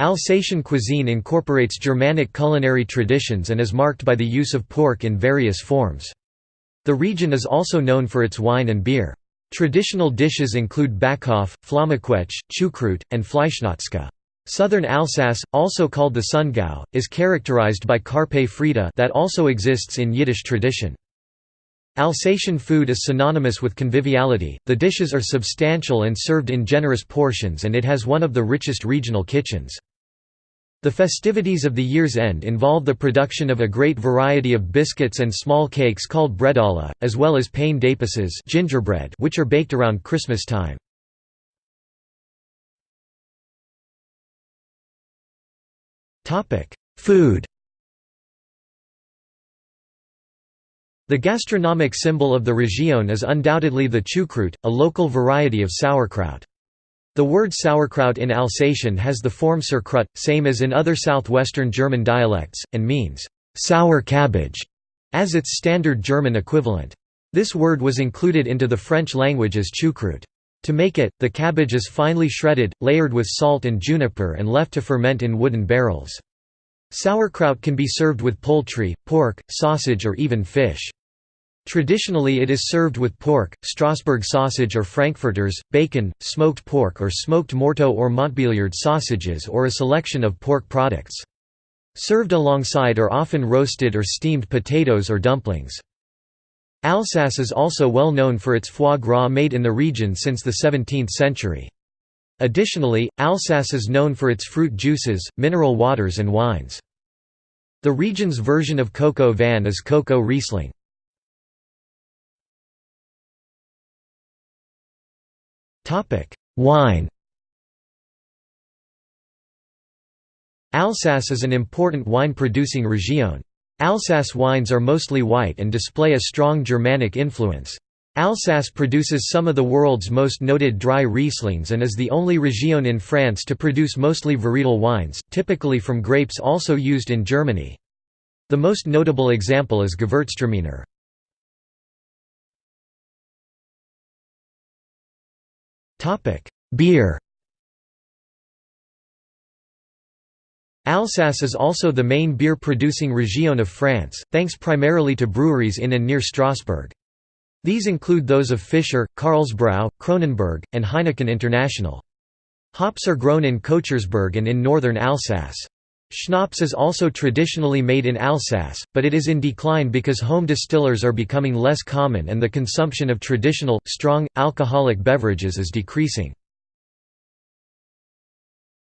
Alsatian cuisine incorporates Germanic culinary traditions and is marked by the use of pork in various forms. The region is also known for its wine and beer. Traditional dishes include Baeckeoffe, Flammekueche, Choucroute, and Fleischnacka. Southern Alsace, also called the Sundgau, is characterized by carpe frita that also exists in Yiddish tradition. Alsatian food is synonymous with conviviality, the dishes are substantial and served in generous portions and it has one of the richest regional kitchens. The festivities of the year's end involve the production of a great variety of biscuits and small cakes called bredala, as well as pain d'épices gingerbread which are baked around Christmas time. Food The gastronomic symbol of the Région is undoubtedly the Choucroute, a local variety of sauerkraut. The word sauerkraut in Alsatian has the form Sauerkraut, same as in other southwestern German dialects, and means, sour cabbage, as its standard German equivalent. This word was included into the French language as choucroute. To make it, the cabbage is finely shredded, layered with salt and juniper and left to ferment in wooden barrels. Sauerkraut can be served with poultry, pork, sausage or even fish. Traditionally it is served with pork, Strasbourg sausage or frankfurters, bacon, smoked pork or smoked Morteau or Montbéliard sausages or a selection of pork products. Served alongside are often roasted or steamed potatoes or dumplings. Alsace is also well known for its foie gras made in the region since the 17th century. Additionally, Alsace is known for its fruit juices, mineral waters and wines. The region's version of coq au vin is coq au Riesling. Wine Alsace is an important wine-producing région. Alsace wines are mostly white and display a strong Germanic influence. Alsace produces some of the world's most noted dry Rieslings and is the only région in France to produce mostly varietal wines, typically from grapes also used in Germany. The most notable example is Gewürztraminer. Beer Alsace is also the main beer-producing région of France, thanks primarily to breweries in and near Strasbourg. These include those of Fischer, Karlsbrau, Kronenbourg, and Heineken International. Hops are grown in Kochersberg and in northern Alsace. Schnapps is also traditionally made in Alsace, but it is in decline because home distillers are becoming less common and the consumption of traditional, strong, alcoholic beverages is decreasing.